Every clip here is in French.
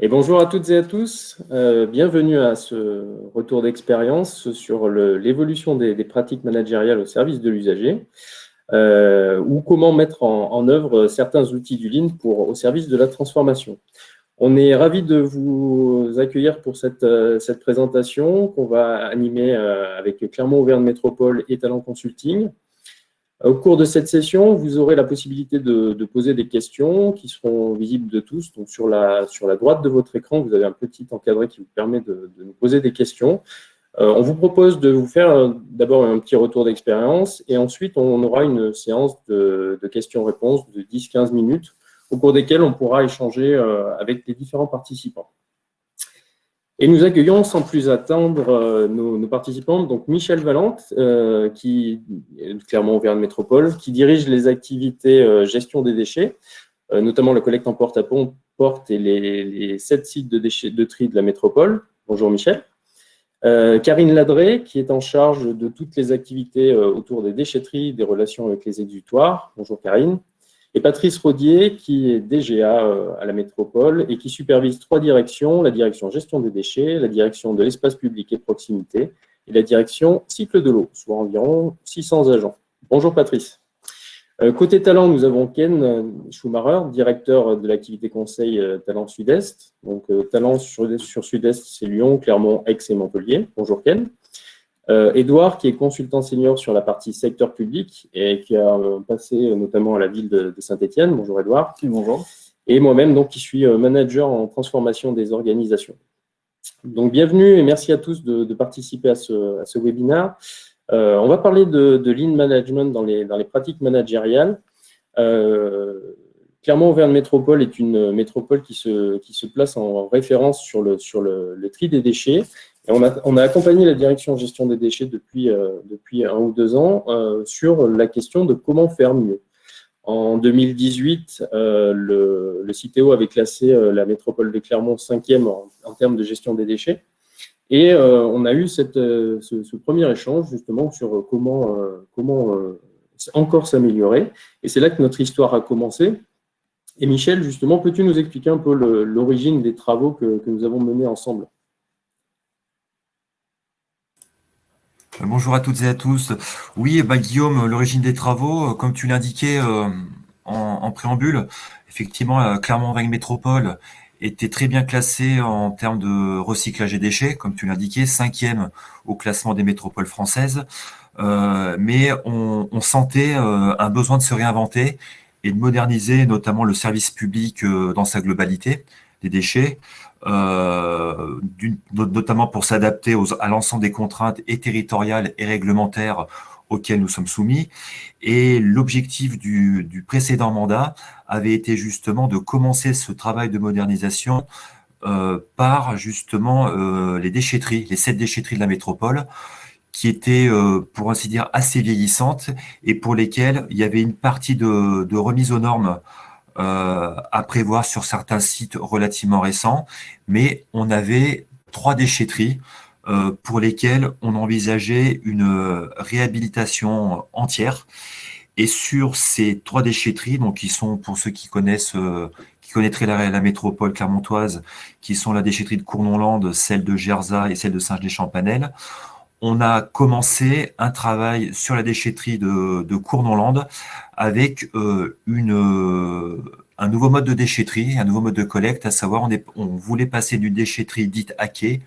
Et bonjour à toutes et à tous, euh, bienvenue à ce retour d'expérience sur l'évolution des, pratiques managériales au service de l'usager euh, ou comment mettre en, œuvre certains outils du Lean au service de la transformation. On est ravis de vous accueillir pour cette, euh, cette présentation qu'on va animer avec Clermont-Auvergne Métropole et Talent Consulting. Au cours de cette session, vous aurez la possibilité de, poser des questions qui seront visibles de tous. Donc sur la, sur la droite de votre écran, vous avez un petit encadré qui vous permet de, nous poser des questions. Euh, on vous propose de vous faire euh, d'abord un petit retour d'expérience et ensuite on aura une séance de, questions-réponses de 10-15 minutes au cours desquelles on pourra échanger euh, avec les différents participants. Et nous accueillons sans plus attendre euh, nos, participants, donc Michel Valente, euh, qui est clairement Auvergne Métropole, qui dirige les activités euh, gestion des déchets, notamment la collecte en porte à porte et les, sept sites de déchets de tri de la métropole. Bonjour Michel. Karine Ladré, qui est en charge de toutes les activités autour des déchetteries, des relations avec les exutoires. Bonjour Karine et Patrice Rodier, qui est DGA euh, à la métropole et qui supervise trois directions, la direction gestion des déchets, la direction de l'espace public et proximité, et la direction cycle de l'eau, soit environ 600 agents. Bonjour Patrice. Euh, côté talent, nous avons Ken Schumacher, directeur de l'activité conseil euh, Talent Sud-Est. Donc, Talent sur Sud-Est, c'est Lyon, Clermont, Aix et Montpellier. Bonjour Ken. Edouard, euh, qui est consultant senior sur la partie secteur public et qui a euh, passé euh, notamment à la ville de, Saint-Etienne. Bonjour Edouard. bonjour. Et moi-même, donc, qui suis manager en transformation des organisations. Donc, bienvenue et merci à tous de, participer à ce, à ce webinaire. on va parler de, Lean Management dans les, dans les pratiques managériales. clairement, Auvergne Métropole est une métropole qui se, qui se place en référence sur le, sur le, le tri des déchets on, a, accompagné la direction gestion des déchets depuis, euh, depuis un ou deux ans euh, sur la question de comment faire mieux. En 2018, euh, le, le, CITEO avait classé la métropole de Clermont cinquième en, en termes de gestion des déchets. Et on a eu cette, ce, premier échange justement sur comment, comment encore s'améliorer. Et c'est là que notre histoire a commencé. Et Michel, justement, peux-tu nous expliquer un peu l'origine des travaux que, que nous avons menés ensemble? Bonjour à toutes et à tous. Oui, bah, Guillaume, l'origine des travaux, euh, comme tu l'indiquais euh, en, préambule, effectivement, euh, Clermont-Auvergne Métropole était très bien classée en termes de recyclage et déchets, comme tu l'indiquais, cinquième au classement des métropoles françaises. mais on, sentait un besoin de se réinventer et de moderniser notamment le service public dans sa globalité déchets, euh, notamment pour s'adapter à l'ensemble des contraintes et territoriales et réglementaires auxquelles nous sommes soumis. Et l'objectif du, précédent mandat avait été justement de commencer ce travail de modernisation euh, par justement euh, les déchetteries, les sept déchetteries de la métropole, qui étaient, pour ainsi dire, assez vieillissantes et pour lesquelles il y avait une partie de, remise aux normes à prévoir sur certains sites relativement récents, mais on avait trois déchetteries euh, pour lesquelles on envisageait une réhabilitation entière. Et sur ces trois déchetteries, donc qui sont pour ceux qui connaissent, euh, qui connaîtraient la, la, métropole clermontoise, qui sont la déchetterie de Cournonland, celle de Gerza et celle de Saint-Gelais-Champanel, on a commencé un travail sur la déchetterie de, de Cournonland avec euh, euh, un nouveau mode de déchetterie, un nouveau mode de collecte, à savoir on, voulait passer d'une déchetterie dite hackée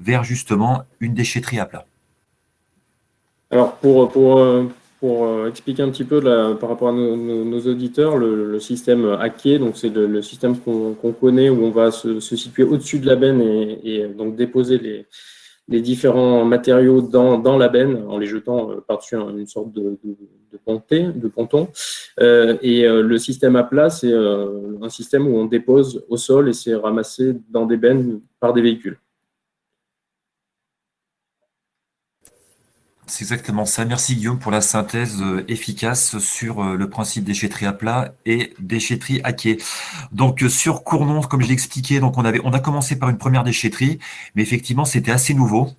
vers justement une déchetterie à plat. Alors pour, pour expliquer un petit peu par rapport à nos, auditeurs, le, système hacké, donc c'est le, système qu'on connaît où on va se, situer au-dessus de la benne et donc déposer les, les différents matériaux dans, dans la benne en les jetant euh, par-dessus une sorte de, de, de, de ponton. Euh, et euh, le système à plat, c'est un système où on dépose au sol et c'est ramassé dans des bennes par des véhicules. C'est exactement ça. Merci Guillaume pour la synthèse euh, efficace sur euh, le principe déchetterie à plat et déchetterie à quai. Donc euh, sur Cournon, comme je l'expliquais, donc on avait, on a commencé par une première déchetterie, mais effectivement c'était assez nouveau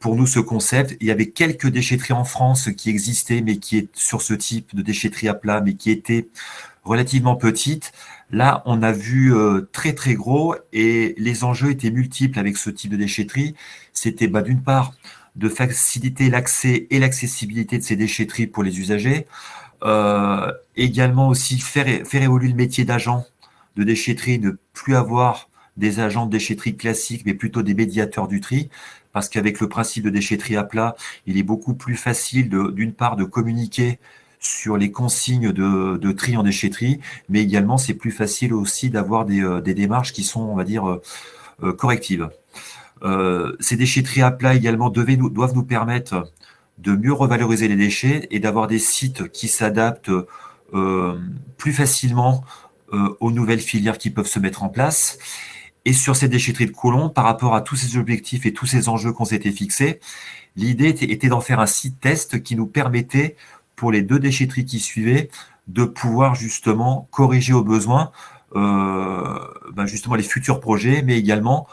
pour nous ce concept. Il y avait quelques déchetteries en France qui existaient, mais qui est sur ce type de déchetterie à plat, mais qui étaient relativement petite. Là, on a vu très très gros et les enjeux étaient multiples avec ce type de déchetterie. C'était bah, d'une part de faciliter l'accès et l'accessibilité de ces déchetteries pour les usagers, euh, également aussi faire, évoluer le métier d'agent de déchetterie, ne plus avoir des agents de déchetterie classiques, mais plutôt des médiateurs du tri, parce qu'avec le principe de déchetterie à plat, il est beaucoup plus facile d'une part de communiquer sur les consignes de, tri en déchetterie, mais également c'est plus facile aussi d'avoir des, euh, démarches qui sont, on va dire, euh, correctives. Ces déchetteries à plat également doivent nous permettre de mieux revaloriser les déchets et d'avoir des sites qui s'adaptent plus facilement aux nouvelles filières qui peuvent se mettre en place. Et sur ces déchetteries de Coulon, par rapport à tous ces objectifs et tous ces enjeux qu'on s'était fixés, l'idée était, d'en faire un site test qui nous permettait, pour les deux déchetteries qui suivaient, de pouvoir justement corriger au besoin euh, ben justement les futurs projets, mais également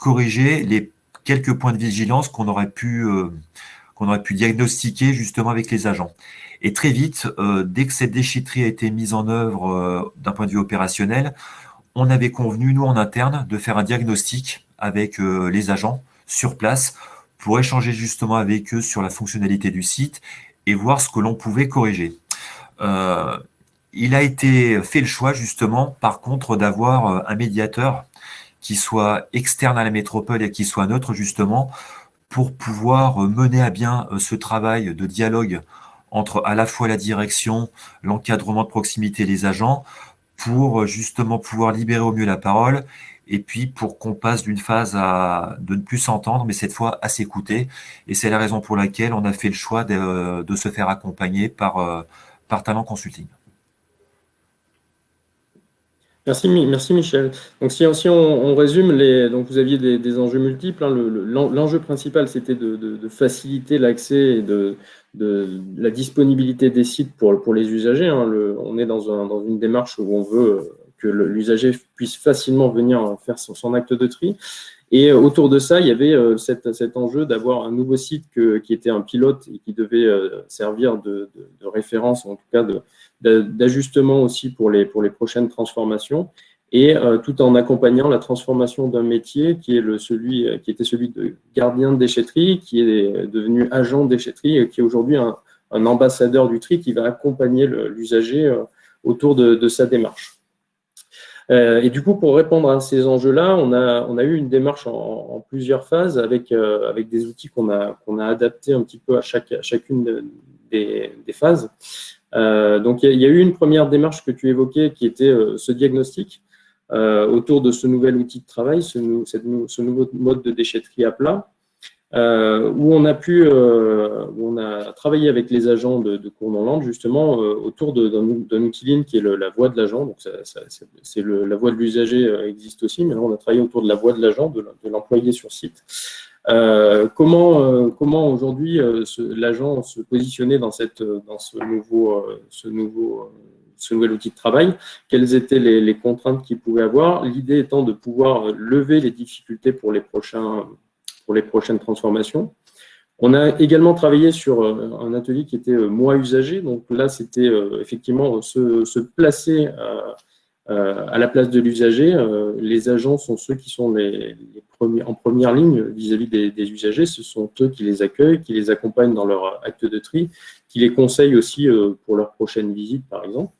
corriger les quelques points de vigilance qu'on aurait pu euh, qu'on aurait pu diagnostiquer justement avec les agents. Et très vite, euh, dès que cette déchetterie a été mise en œuvre d'un point de vue opérationnel, on avait convenu, nous en interne, de faire un diagnostic avec euh, les agents sur place pour échanger justement avec eux sur la fonctionnalité du site et voir ce que l'on pouvait corriger. Euh, il a été fait le choix justement, par contre, d'avoir euh, un médiateur qui soit externe à la métropole et qui soit neutre justement pour pouvoir mener à bien ce travail de dialogue entre à la fois la direction, l'encadrement de proximité et les agents, pour euh, justement pouvoir libérer au mieux la parole et puis pour qu'on passe d'une phase à de ne plus s'entendre, mais cette fois à s'écouter. Et c'est la raison pour laquelle on a fait le choix de, se faire accompagner par, euh, par Talent Consulting. Merci, merci Michel. Donc si, on, résume, les, donc vous aviez des, enjeux multiples. Hein. L'enjeu principal, c'était de, faciliter l'accès et de, la disponibilité des sites pour, les usagers. Hein. on est dans, une démarche où on veut que l'usager puisse facilement venir faire son, acte de tri. Et autour de ça, il y avait euh, cet, enjeu d'avoir un nouveau site qui était un pilote et qui devait euh, servir de, référence, en tout cas d'ajustement aussi pour les, prochaines transformations, et euh, tout en accompagnant la transformation d'un métier qui, est celui, qui était celui de gardien de déchetterie, qui est devenu agent de déchetterie, et qui est aujourd'hui un, ambassadeur du tri qui va accompagner l'usager autour de sa démarche. Euh, et du coup, pour répondre à ces enjeux-là, on a, eu une démarche en, plusieurs phases avec, euh, des outils qu'on a, adaptés un petit peu à, chacune des, phases. Euh, donc, il y, a eu une première démarche que tu évoquais qui était ce diagnostic autour de ce nouvel outil de travail, ce nouveau mode de déchetterie à plat. Euh, où on a pu, euh, on a travaillé avec les agents de, de Cournonland justement euh, autour d'un outil ligne qui est la voix de l'agent. Donc, c'est la voix de l'usager existe aussi, mais là, on a travaillé autour de la voix de l'agent, de, l'employé sur site. comment comment aujourd'hui l'agent se positionnait dans, cette, dans ce, nouveau, ce, nouveau, ce nouvel outil de travail? Quelles étaient les contraintes qu'il pouvait avoir? L'idée étant de pouvoir lever les difficultés pour les prochains les prochaines transformations. On a également travaillé sur euh, un atelier qui était euh, moins usagé. Donc là, c'était euh, effectivement se, placer à la place de l'usager. Les agents sont ceux qui sont les, premiers, en première ligne vis-à-vis des, usagers. Ce sont eux qui les accueillent, qui les accompagnent dans leur acte de tri, qui les conseillent aussi pour leur prochaine visite, par exemple.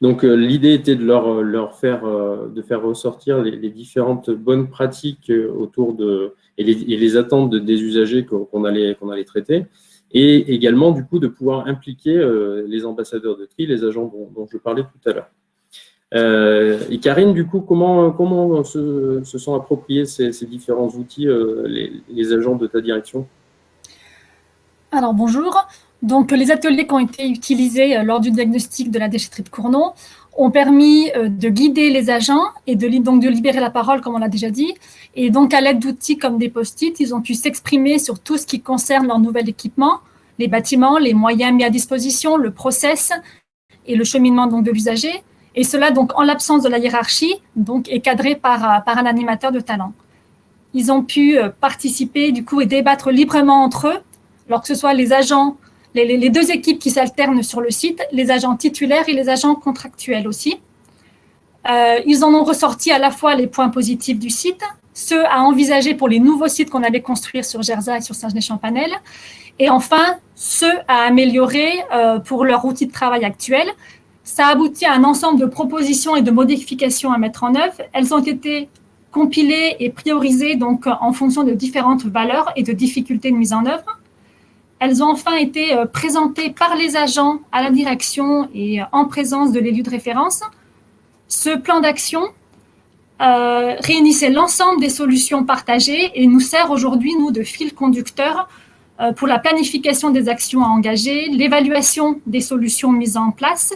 Donc l'idée était de leur, faire, de faire ressortir les, différentes bonnes pratiques autour de, et les, attentes des usagers qu'on allait, allait traiter, et également du coup de pouvoir impliquer euh, les ambassadeurs de tri, les agents dont, je parlais tout à l'heure. Euh, et Karine, du coup, comment, comment se, sont appropriés ces, différents outils, euh, les, agents de ta direction? Alors bonjour. Donc les ateliers qui ont été utilisés lors du diagnostic de la déchetterie de Cournon ont permis euh, de guider les agents et de, donc de libérer la parole, comme on l'a déjà dit. Et donc, à l'aide d'outils comme des post-it, ils ont pu s'exprimer sur tout ce qui concerne leur nouvel équipement, les bâtiments, les moyens mis à disposition, le process et le cheminement donc, de l'usager. Et cela, donc, en l'absence de la hiérarchie, donc, est cadré par, euh, par un animateur de talent. Ils ont pu euh, participer, du coup, et débattre librement entre eux, alors que ce soit les agents les, deux équipes qui s'alternent sur le site, les agents titulaires et les agents contractuels aussi. Euh, ils en ont ressorti à la fois les points positifs du site, ceux à envisager pour les nouveaux sites qu'on allait construire sur Gerza et sur Saint-Genès-Champanel, et enfin ceux à améliorer euh, pour leur outil de travail actuel. Ça aboutit à un ensemble de propositions et de modifications à mettre en œuvre. Elles ont été compilées et priorisées donc en fonction de différentes valeurs et de difficultés de mise en œuvre. Elles ont enfin été euh, présentées par les agents à la direction et en présence de l'élu de référence. Ce plan d'action euh, réunissait l'ensemble des solutions partagées et nous sert aujourd'hui, nous, de fil conducteur euh, pour la planification des actions à engager, l'évaluation des solutions mises en place.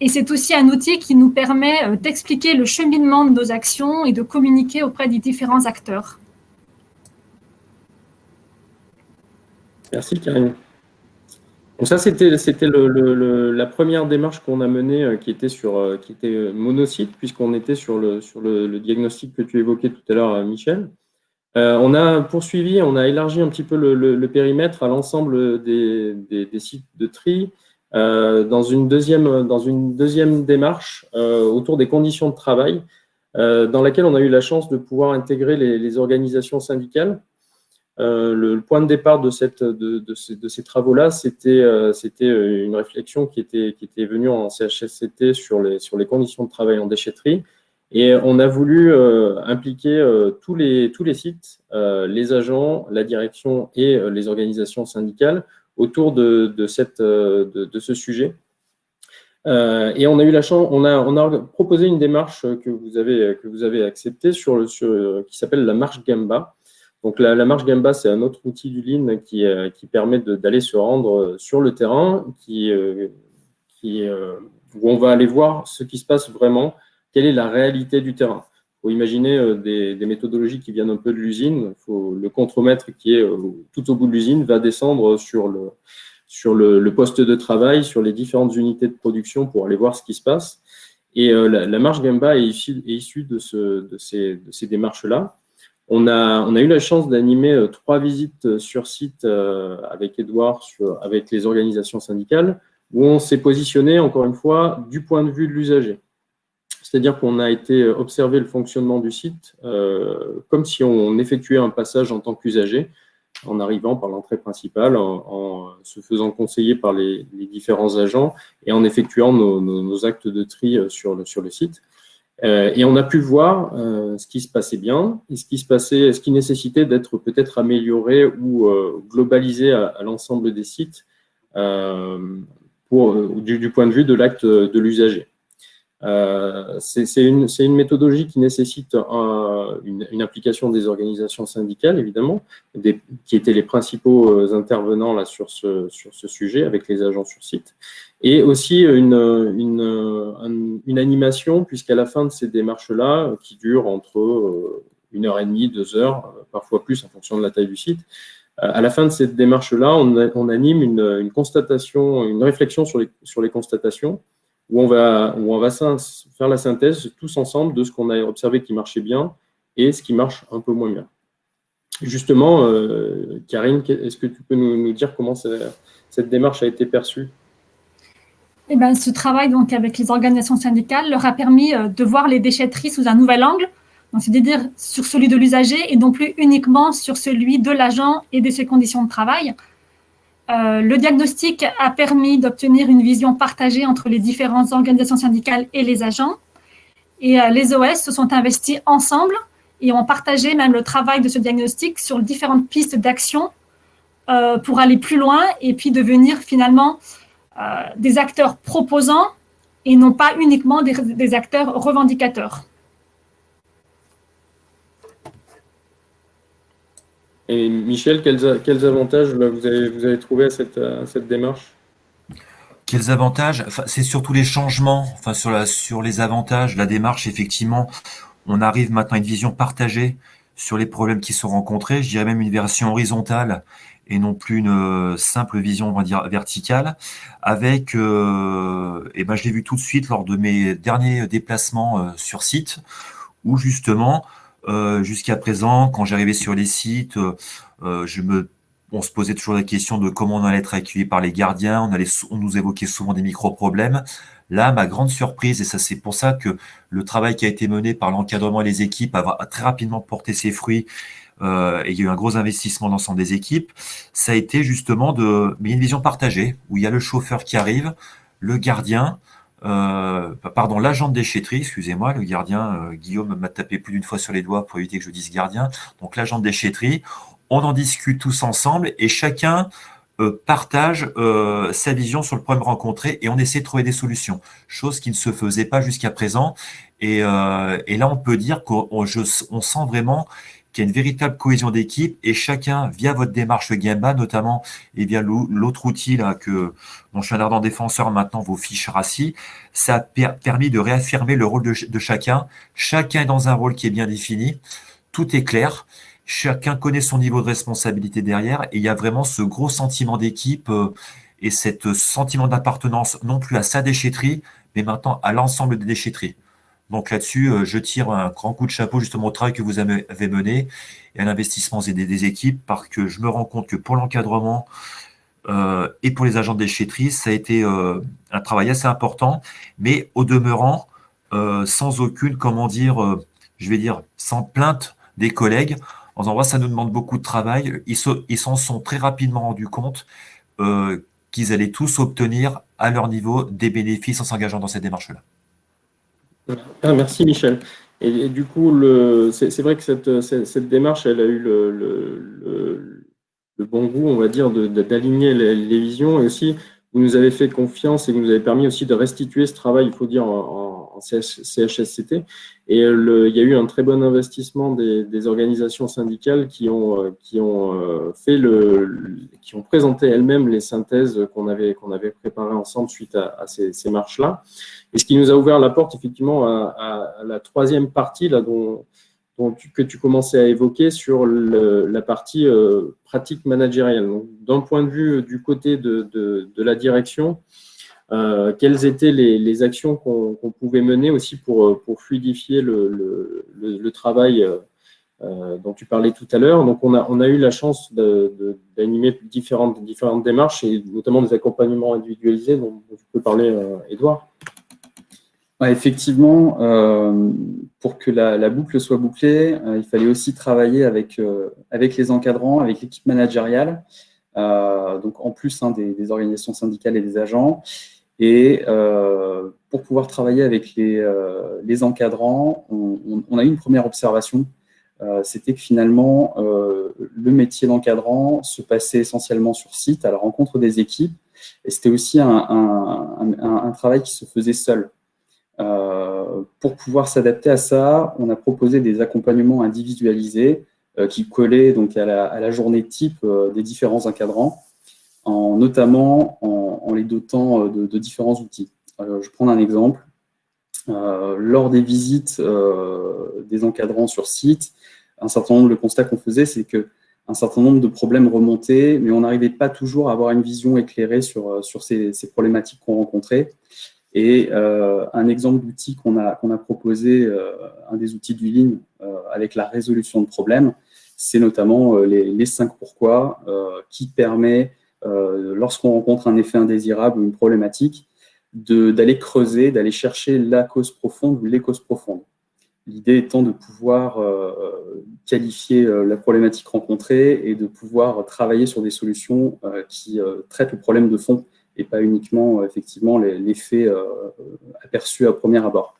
Et c'est aussi un outil qui nous permet d'expliquer le cheminement de nos actions et de communiquer auprès des différents acteurs. Merci Karine. Donc ça, c'était la première démarche qu'on a menée euh, qui était sur euh, qui était euh, puisqu'on était sur le, sur le, diagnostic que tu évoquais tout à l'heure, Michel. on a poursuivi, on a élargi un petit peu le, périmètre à l'ensemble des, sites de tri dans, une deuxième, dans une deuxième démarche autour des conditions de travail, dans laquelle on a eu la chance de pouvoir intégrer les organisations syndicales euh, le, point de départ de, ces, travaux-là, c'était euh, euh, une réflexion qui était, venue en CHSCT sur les, conditions de travail en déchetterie. Et on a voulu impliquer tous, les, sites, les agents, la direction et les organisations syndicales autour de, ce sujet. et on a eu la chance, on a, proposé une démarche que vous avez, acceptée qui s'appelle la marche Gamba. Donc la, marche Gamba, c'est un autre outil du Lean qui, euh, permet d'aller se rendre euh, sur le terrain, euh, où on va aller voir ce qui se passe vraiment, quelle est la réalité du terrain. Il faut imaginer des, méthodologies qui viennent un peu de l'usine. Le contremaître qui est tout au bout de l'usine va descendre sur le, poste de travail, sur les différentes unités de production pour aller voir ce qui se passe. Et la, marche Gamba est issue, issue de ces démarches-là. On a, eu la chance d'animer euh, trois visites euh, sur site euh, avec Edouard, avec les organisations syndicales, où on s'est positionné, encore une fois, du point de vue de l'usager. C'est-à-dire qu'on a été observer le fonctionnement du site comme si on effectuait un passage en tant qu'usager, en arrivant par l'entrée principale, en, se faisant conseiller par les, différents agents et en effectuant nos, actes de tri sur le site. Euh, et on a pu voir euh, ce qui se passait bien et ce qui se passait, ce qui nécessitait d'être peut-être amélioré ou euh, globalisé à, l'ensemble des sites pour, du, point de vue de l'acte de l'usager. C'est une, méthodologie qui nécessite une, une, implication des organisations syndicales, évidemment, qui étaient les principaux intervenants là, sur, ce, sur ce sujet avec les agents sur site. Et aussi une, animation, puisqu'à la fin de ces démarches-là, qui durent entre euh, une heure et demie, deux heures, euh, parfois plus en fonction de la taille du site, euh, à la fin de cette démarche-là, on, anime une, constatation, une réflexion sur les constatations, où on va, faire la synthèse tous ensemble de ce qu'on a observé qui marchait bien et ce qui marche un peu moins bien. Justement, Karine, est-ce que tu peux nous, dire comment cette démarche a été perçue? Eh ben, ce travail donc, avec les organisations syndicales leur a permis euh, de voir les déchetteries sous un nouvel angle, c'est-à-dire sur celui de l'usager et non plus uniquement sur celui de l'agent et de ses conditions de travail. Euh, le diagnostic a permis d'obtenir une vision partagée entre les différentes organisations syndicales et les agents. Et euh, les OS se sont investis ensemble et ont partagé même le travail de ce diagnostic sur différentes pistes d'action pour aller plus loin et puis devenir finalement euh, des acteurs proposants et non pas uniquement des, acteurs revendicateurs. Et Michel, quels, avantages vous avez, vous avez trouvé à cette, cette démarche? Quels avantages? C'est surtout les changements, enfin sur, la, sur les avantages, la démarche, effectivement, on arrive maintenant à une vision partagée sur les problèmes qui sont rencontrés, je dirais même une version horizontale et non plus une euh, simple vision, on va dire, verticale, avec, euh, et ben, je l'ai vu tout de suite lors de mes derniers déplacements euh, sur site, où justement, jusqu'à présent, quand j'arrivais sur les sites, je me on se posait toujours la question de comment on allait être accueilli par les gardiens, on, nous évoquait souvent des micro-problèmes. Là, ma grande surprise, et ça c'est pour ça que le travail qui a été mené par l'encadrement et les équipes a très rapidement porté ses fruits, euh, et il y a eu un gros investissement dans l'ensemble des équipes, ça a été justement de mais une vision partagée, où il y a le chauffeur qui arrive, le gardien, euh, pardon, l'agent de déchetterie, excusez-moi, le gardien, euh, Guillaume m'a tapé plus d'une fois sur les doigts pour éviter que je dise gardien, donc l'agent de déchetterie, on en discute tous ensemble et chacun euh, partage sa vision sur le problème rencontré et on essaie de trouver des solutions, chose qui ne se faisait pas jusqu'à présent. Et, là, on peut dire qu'on on sent vraiment qu'il y a une véritable cohésion d'équipe et chacun, via votre démarche Gamba notamment, et via l'autre outil là que dont je suis un ardent défenseur maintenant, vos fiches RACI, ça a permis de réaffirmer le rôle de, chacun. Chacun est dans un rôle qui est bien défini, tout est clair chacun connaît son niveau de responsabilité derrière et il y a vraiment ce gros sentiment d'équipe euh, et cet sentiment d'appartenance non plus à sa déchetterie, mais maintenant à l'ensemble des déchetteries. Donc là-dessus, euh, je tire un grand coup de chapeau justement au travail que vous avez mené et à l'investissement des, équipes parce que je me rends compte que pour l'encadrement euh, et pour les agents de déchetterie, ça a été un travail assez important, mais au demeurant, sans aucune, comment dire, je vais dire, sans plainte des collègues, en disant, ça nous demande beaucoup de travail. Ils s'en sont très rapidement rendus compte euh, qu'ils allaient tous obtenir à leur niveau des bénéfices en s'engageant dans cette démarche-là. Ah, merci Michel. Et, du coup, c'est vrai que cette, démarche, elle a eu le, bon goût, on va dire, d'aligner les, les, visions et aussi vous nous avez fait confiance et vous nous avez permis aussi de restituer ce travail, il faut dire, en, CHSCT. Et le, il y a eu un très bon investissement des, organisations syndicales qui ont, euh, qui ont euh, fait le, qui ont présenté elles-mêmes les synthèses qu'on avait, qu'on avait préparées ensemble suite à, ces, marches-là. Et ce qui nous a ouvert la porte, effectivement, à, la troisième partie, là, dont, que tu commençais à évoquer sur la partie euh, pratique managériale. D'un point de vue du côté de, la direction, euh, quelles étaient les, actions qu'on pouvait mener aussi pour, pour fluidifier le, travail euh, dont tu parlais tout à l'heure. Donc, on a, eu la chance d'animer différentes, démarches et notamment des accompagnements individualisés dont, tu peux parler, Edouard effectivement, euh, pour que la, boucle soit bouclée, euh, il fallait aussi travailler avec, euh, avec les encadrants, avec l'équipe managériale, donc en plus hein, des, organisations syndicales et des agents. Et pour pouvoir travailler avec les, les encadrants, on, a eu une première observation, c'était que finalement, le métier d'encadrant se passait essentiellement sur site, à la rencontre des équipes, et c'était aussi un, travail qui se faisait seul. Euh, pour pouvoir s'adapter à ça, on a proposé des accompagnements individualisés euh, qui collaient donc à la, journée type euh, des différents encadrants, en, notamment en, les dotant de, différents outils. je prends un exemple. lors des visites des encadrants sur site, un certain nombre de constats qu'on faisait, c'est que un certain nombre de problèmes remontaient, mais on n'arrivait pas toujours à avoir une vision éclairée sur, sur ces, problématiques qu'on rencontrait. Et euh, un exemple d'outil qu'on a, qu'on a proposé, euh, un des outils du Lean euh, avec la résolution de problèmes, c'est notamment les, les 5 pourquoi qui permet, lorsqu'on rencontre un effet indésirable ou une problématique, d'aller creuser, d'aller chercher la cause profonde ou les causes profondes. L'idée étant de pouvoir qualifier la problématique rencontrée et de pouvoir travailler sur des solutions qui traitent le problème de fond et pas uniquement euh, effectivement l'effet euh, aperçu à premier abord.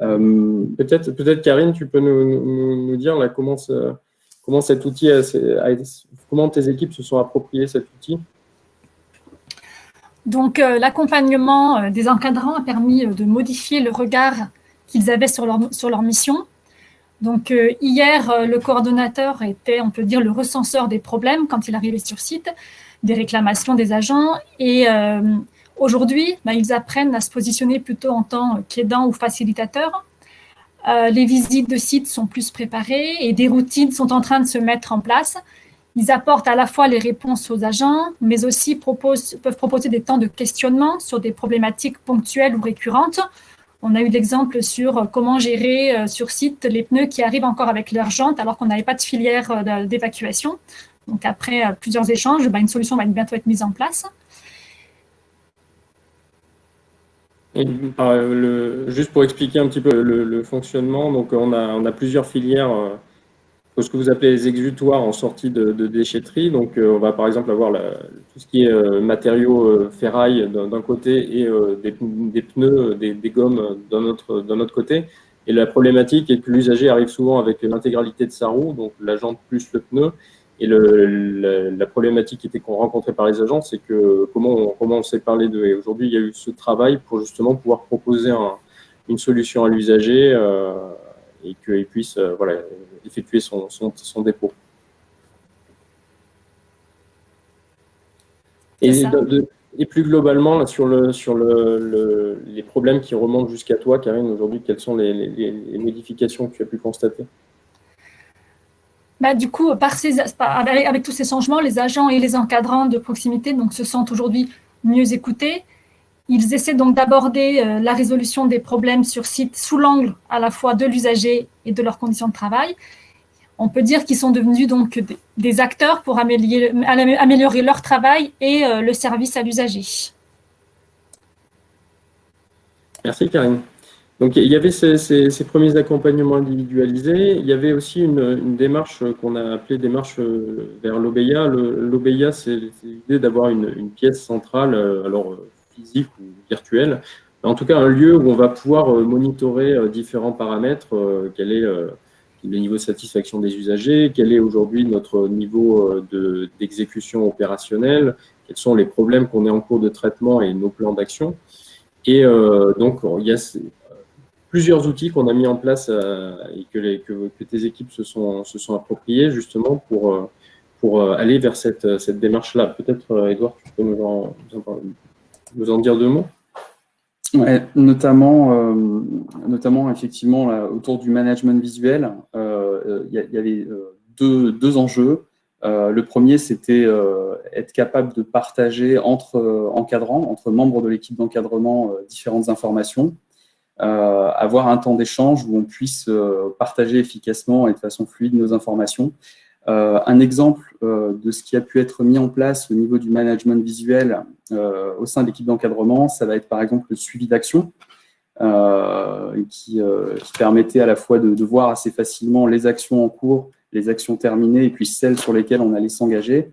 Euh, peut-être, peut-être Karine, tu peux nous, nous, dire là, comment, comment cet outil, comment tes équipes se sont appropriées cet outil? Donc, l'accompagnement des encadrants a permis de modifier le regard qu'ils avaient sur leur, sur leur mission. Donc, hier, le coordonnateur était, on peut dire, le recenseur des problèmes quand il arrivait sur site des réclamations des agents. Et euh, aujourd'hui, bah, ils apprennent à se positionner plutôt en tant qu'aidant ou facilitateur. Euh, les visites de sites sont plus préparées et des routines sont en train de se mettre en place. Ils apportent à la fois les réponses aux agents, mais aussi peuvent proposer des temps de questionnement sur des problématiques ponctuelles ou récurrentes. On a eu l'exemple sur comment gérer euh, sur site les pneus qui arrivent encore avec leur jante alors qu'on n'avait pas de filière d'évacuation. Donc après plusieurs échanges, bah, une solution va bientôt être mise en place. Juste pour expliquer un petit peu le, fonctionnement, donc on a, on a plusieurs filières ce que vous appelez les exutoires en sortie de, déchetterie. Donc, on va par exemple avoir tout ce qui est matériaux ferraille d'un côté et des, pneus, des, des gommes d'un autre, autre côté. Et la problématique est que l'usager arrive souvent avec l'intégralité de sa roue, donc la jante plus le pneu. Et le, la, problématique qui était qu'on rencontrait par les agents, c'est que comment on, comment on s'est parlé de. Et aujourd'hui, il y a eu ce travail pour justement pouvoir proposer une solution à l'usager euh, et qu'il puisse euh, voilà, effectuer son, son, son dépôt. Et de, et plus globalement, sur, le, sur le, les problèmes qui remontent jusqu'à toi, Karine, aujourd'hui, quelles sont les, modifications que tu as pu constater? Bah, du coup, avec tous ces changements, les agents et les encadrants de proximité donc, se sentent aujourd'hui mieux écoutés. Ils essaient donc d'aborder euh, la résolution des problèmes sur site sous l'angle à la fois de l'usager et de leurs conditions de travail on peut dire qu'ils sont devenus donc des, acteurs pour améliorer, leur travail et euh, le service à l'usager. Merci Karine. Donc il y avait ces, premiers accompagnements individualisés. Il y avait aussi une, démarche qu'on a appelée démarche euh, vers l'OBEIA. L'OBEIA, c'est l'idée d'avoir une, pièce centrale, euh, alors physique ou virtuelle, en tout cas un lieu où on va pouvoir monitorer différents paramètres, quel est le niveau de satisfaction des usagers, quel est aujourd'hui notre niveau euh, d'exécution opérationnelle, quels sont les problèmes qu'on est en cours de traitement et nos plans d'action. Et euh, donc, il y a plusieurs outils qu'on a mis en place euh, et que, que, tes équipes se sont, se sont appropriés justement pour, pour aller vers cette, cette démarche-là. Peut-être, Edouard, tu peux nous en, nous en dire deux mots? Ouais, notamment, euh, notamment effectivement autour du management visuel, euh, il y, avait euh, deux, deux enjeux. le premier, c'était être capable de partager entre encadrants, entre membres de l'équipe d'encadrement, différentes informations, avoir un temps d'échange où on puisse partager efficacement et de façon fluide nos informations. Euh, un exemple euh, de ce qui a pu être mis en place au niveau du management visuel euh, au sein de l'équipe d'encadrement, ça va être par exemple le suivi d'action, qui, permettait à la fois de, voir assez facilement les actions en cours, les actions terminées et puis celles sur lesquelles on allait s'engager.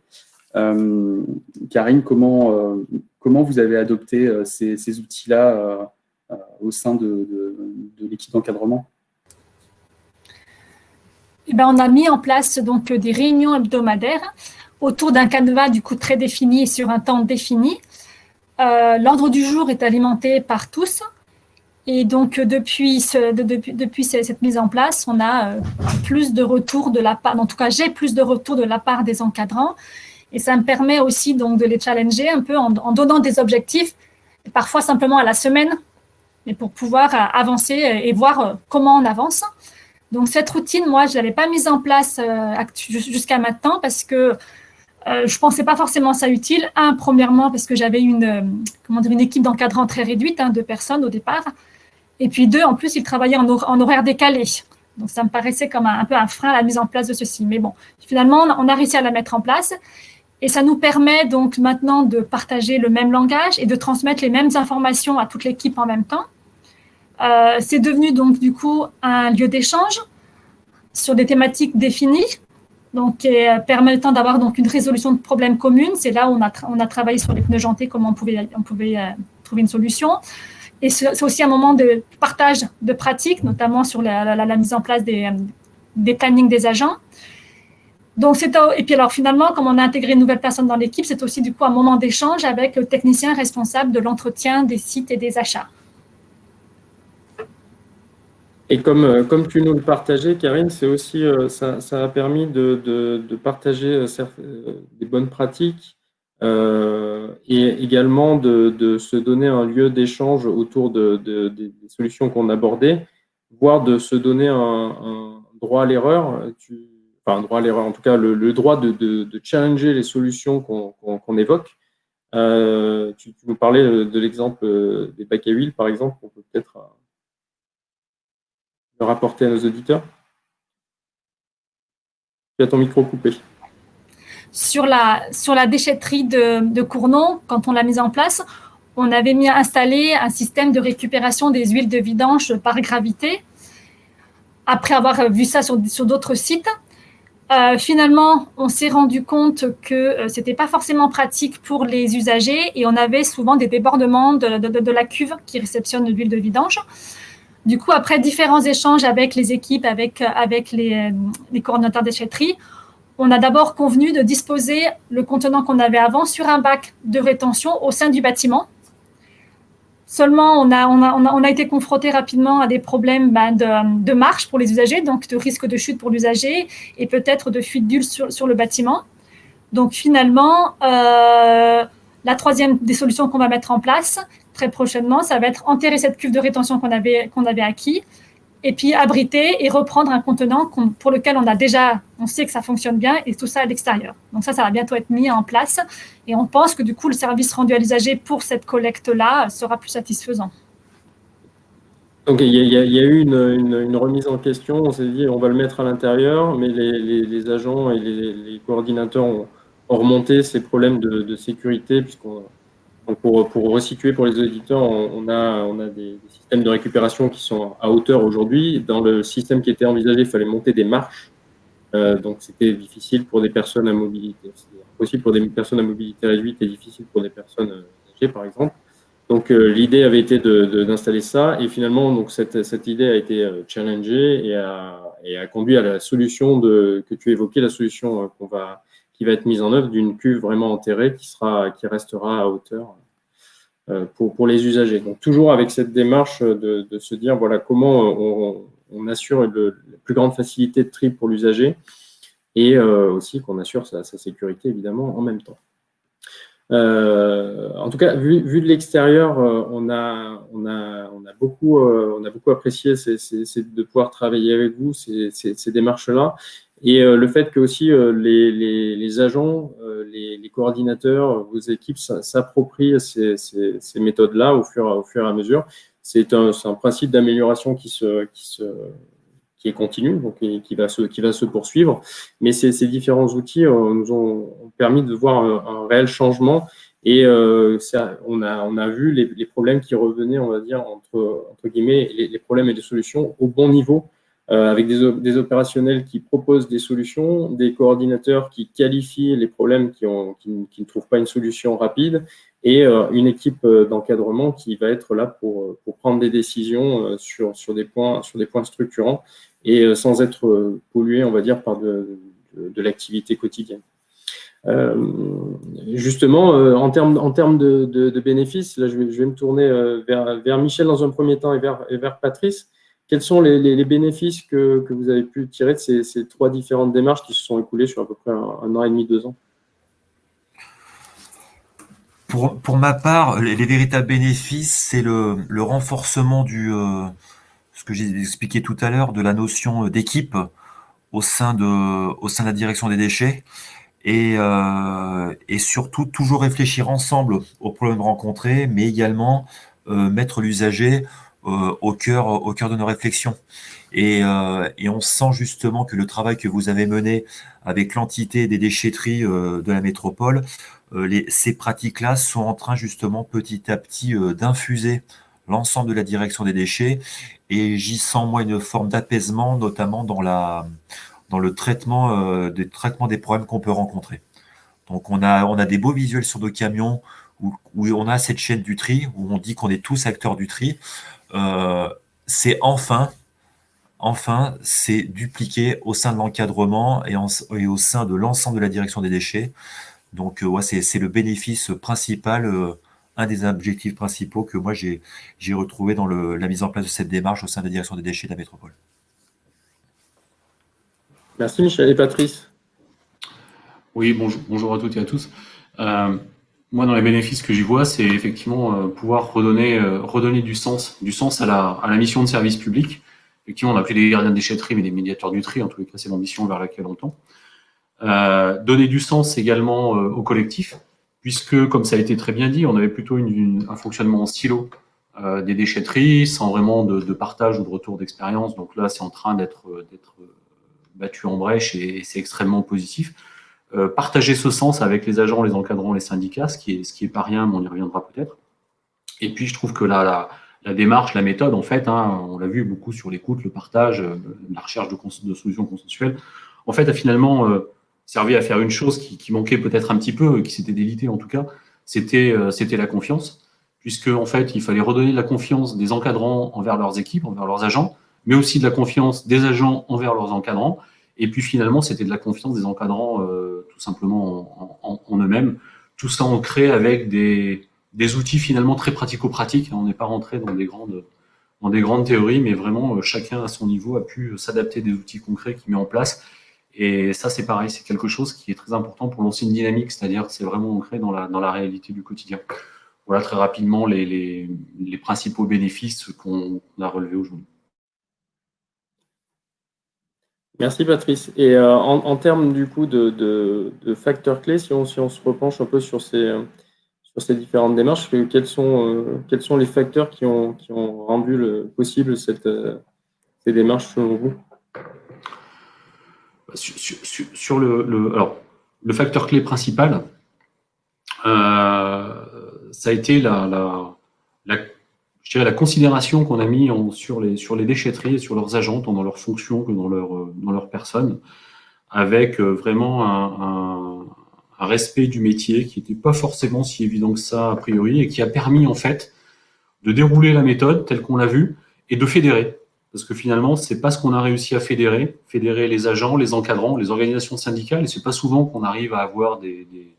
Karine, comment, comment vous avez adopté ces, outils-là au sein de l'équipe d'encadrement eh ben, on a mis en place donc des réunions hebdomadaires autour d'un canevas du coup très défini et sur un temps défini. Euh, l'ordre du jour est alimenté par tous. Et donc, depuis, cette mise en place, on a euh, plus de retours de la part, en tout cas, j'ai plus de retours de la part des encadrants. Et ça me permet aussi donc de les challenger un peu en donnant des objectifs, parfois simplement à la semaine, mais pour pouvoir euh, avancer et voir comment on avance. Donc cette routine, moi, je ne l'avais pas mise en place euh, jusqu'à maintenant parce que euh, je ne pensais pas forcément ça utile. Un, premièrement, parce que j'avais une, euh, comment dire, une équipe d'encadrant très réduite, hein, de personnes au départ. Et puis deux, en plus, ils travaillaient en, horaire décalé. Donc ça me paraissait comme un, peu un frein à la mise en place de ceci. Mais bon, finalement, on a réussi à la mettre en place. Et ça nous permet donc maintenant de partager le même langage et de transmettre les mêmes informations à toute l'équipe en même temps. Euh, c'est devenu donc du coup un lieu d'échange sur des thématiques définies, donc euh, permettant d'avoir donc une résolution de problèmes communs. C'est là où on a, travaillé sur les pneus jantés, comment on pouvait, euh, trouver une solution. Et c'est aussi un moment de partage de pratiques, notamment sur la, mise en place des, des plannings des agents. Donc, et puis alors finalement, comme on a intégré une nouvelle personne dans l'équipe, c'est aussi du coup un moment d'échange avec le technicien responsable de l'entretien des sites et des achats. Et comme, euh, comme tu nous le partageais, Karine, c'est aussi, euh, ça, ça, a permis de, de, partager euh, des bonnes pratiques et également de, de, se donner un lieu d'échange autour de, des solutions qu'on abordait, voire de se donner un, droit à l'erreur, enfin un droit à l'erreur, en tout cas le, droit de, challenger les solutions qu'on évoque. tu, tu, nous parlais de l'exemple des bacs à huile, par exemple, on peut peut-être le rapporter à nos auditeurs Tu as ton micro coupé. sur la, sur déchetterie de, de Cournon, quand on l'a mise en place, on avait mis à installer un système de récupération des huiles de vidange par gravité. Après avoir vu ça sur, d'autres sites, euh, finalement, on s'est rendu compte que euh, ce n'était pas forcément pratique pour les usagers et on avait souvent des débordements de, de, la cuve qui réceptionne l'huile de vidange. Du coup, après différents échanges avec les équipes, avec, avec les, euh, les coordinateurs déchetterie, on a d'abord convenu de disposer le contenant qu'on avait avant sur un bac de rétention au sein du bâtiment Seulement, on a, on a, on a, été confronté rapidement à des problèmes ben, de, marche pour les usagers, donc de risque de chute pour l'usager et peut-être de fuite d'huile sur, sur, le bâtiment. Donc finalement, euh, la troisième des solutions qu'on va mettre en place très prochainement, ça va être enterrer cette cuve de rétention qu'on avait, qu'on avait acquis et puis abriter et reprendre un contenant pour lequel on a déjà, on sait que ça fonctionne bien et tout ça à l'extérieur. Donc ça, ça va bientôt être mis en place et on pense que du coup, le service rendu à l'usager pour cette collecte-là sera plus satisfaisant. Donc il y, a, eu une, remise en question, on s'est dit on va le mettre à l'intérieur, mais les, agents et les, coordinateurs ont, remonté ces problèmes de, de sécurité puisqu'on pour, pour resituer pour les auditeurs, on, a, on a des, systèmes de récupération qui sont à hauteur aujourd'hui. Dans le système qui était envisagé, il fallait monter des marches. Euh, donc c'était difficile pour des personnes à mobilité. possible pour des personnes à mobilité réduite et difficile pour des personnes âgées, par exemple. Donc euh, l'idée avait été d'installer ça et finalement donc cette, cette idée a été euh, challengée et a, et a conduit à la solution de, que tu évoquais, la solution qu'on va qui va être mise en œuvre d'une cuve vraiment enterrée qui, sera, qui restera à hauteur euh, pour, pour les usagers. Donc toujours avec cette démarche de, se dire voilà comment on, assure la plus grande facilité de tri pour l'usager et euh, aussi qu'on assure sa, sécurité évidemment en même temps. Euh, en tout cas, vu, vu de l'extérieur, on, a, on, a, on, a beaucoup, on a beaucoup apprécié de pouvoir travailler avec vous, ces, ces démarches-là. Et euh, le fait que aussi euh, les, les, les, agents, euh, les, les, coordinateurs, vos équipes s'approprient ces, ces, ces méthodes-là au fur, et à mesure, c'est un, un, principe d'amélioration qui, se, qui, se, qui est continu, donc qui va se, qui va se poursuivre. Mais ces, ces différents outils nous ont permis de voir un, un réel changement. Et euh, ça, on, a, on a vu les, les, problèmes qui revenaient, on va dire, entre, entre guillemets, les, les problèmes et les solutions au bon niveau avec des, des, opérationnels qui proposent des solutions, des coordinateurs qui qualifient les problèmes qui, ont, qui, ne trouvent pas une solution rapide, et euh, une équipe euh, d'encadrement qui va être là pour, pour prendre des décisions sur, sur, des points, sur des points structurants et sans être pollué, on va dire, par de, de, de l'activité quotidienne. Euh, justement, en termes, en de, de, bénéfices, là je vais, je vais me tourner vers, vers, Michel dans un premier temps et vers, et vers Patrice. Quels sont les, bénéfices que, vous avez pu tirer de ces, trois différentes démarches qui se sont écoulées sur à peu près un, an et demi, deux ans? Pour, ma part, les, véritables bénéfices, c'est le, renforcement du, euh, ce que j'ai expliqué tout à l'heure, de la notion d'équipe au sein de, au sein de la direction des déchets. Et, euh, et surtout, toujours réfléchir ensemble aux problèmes rencontrés, mais également euh, mettre l'usager euh, au, cœur, au cœur de nos réflexions. Et, euh, et, on sent justement que le travail que vous avez mené avec l'entité des déchetteries euh, de la métropole, les, ces pratiques-là sont en train justement petit à petit d'infuser l'ensemble de la direction des déchets. Et j'y sens moi une forme d'apaisement, notamment dans, la, dans le traitement, des, traitements des problèmes qu'on peut rencontrer. Donc on a, on a des beaux visuels sur nos camions où, où on a cette chaîne du tri, où on dit qu'on est tous acteurs du tri. Euh, c'est enfin, enfin, c'est dupliqué au sein de l'encadrement et, au sein de l'ensemble de la direction des déchets. Donc, euh, ouais, c'est le bénéfice principal, euh, un des objectifs principaux que moi j'ai retrouvé dans la mise en place de cette démarche au sein de la direction des déchets de la métropole. Merci Michel et Patrice? Oui, bonjour, bonjour à toutes et à tous moi, dans les bénéfices que j'y vois, c'est effectivement euh, pouvoir redonner, euh, redonner du sens, à la, mission de service public. Effectivement, on appelait les gardiens de déchetterie, mais des médiateurs du tri, en tous les cas, c'est l'ambition vers laquelle on tend. Euh, donner du sens également au collectif, puisque, comme ça a été très bien dit, on avait plutôt un fonctionnement en silo des déchetteries, sans vraiment de, partage ou de retour d'expérience. Donc là, c'est en train d'être battu en brèche et c'est extrêmement positif. Partager ce sens avec les agents, les encadrants, les syndicats, ce qui est, ce qui est pas rien, mais on y reviendra peut-être. Et puis, je trouve que la, la démarche, la méthode, en fait, hein, on l'a vu beaucoup sur l'écoute, le partage, la recherche de, solutions consensuelles, en fait, a finalement servi à faire une chose qui, manquait peut-être un petit peu, qui s'était délitée en tout cas, c'était c'était la confiance puisque en fait, il fallait redonner de la confiance des encadrants envers leurs équipes, envers leurs agents, mais aussi de la confiance des agents envers leurs encadrants. Et puis finalement, c'était de la confiance des encadrants euh, tout simplement en, eux-mêmes. Tout ça ancré avec des, outils finalement très pratico-pratiques. On n'est pas rentré dans des grandes théories, mais vraiment euh, chacun à son niveau a pu s'adapter des outils concrets qu'il met en place. Et ça, c'est pareil, c'est quelque chose qui est très important pour lancer une dynamique, c'est-à-dire c'est vraiment ancré dans la réalité du quotidien voilà très rapidement les, principaux bénéfices qu'on a relevés aujourd'hui. Merci Patrice. Et euh, en, termes du coup de, facteurs clés, si on, se repenche un peu sur ces, sur différentes démarches, quels sont, euh, quels sont les facteurs qui ont, qui ont rendu le, possible cette, euh, ces démarches selon vous? Sur, le, alors, le facteur clé principal, ça a été la, la, je dirais la considération qu'on a mis sur, les, sur les déchetteries et sur leurs agents, tant dans leur fonction que dans leur, dans leur personne, avec euh, vraiment un, respect du métier qui n'était pas forcément si évident que ça a priori et qui a permis en fait de dérouler la méthode telle qu'on l'a vue et de fédérer. Parce que finalement, c'est pas ce qu'on a réussi à fédérer, fédérer les agents, les encadrants, les organisations syndicales, et c'est pas souvent qu'on arrive à avoir des, des,